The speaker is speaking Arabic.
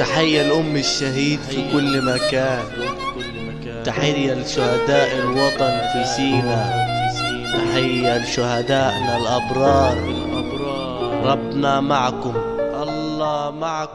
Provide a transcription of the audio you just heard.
تحية لأم الشهيد في كل مكان. تحية لشهداء الوطن في سينا. تحية لشهدائنا الأبرار. ربنا معكم. الله معكم.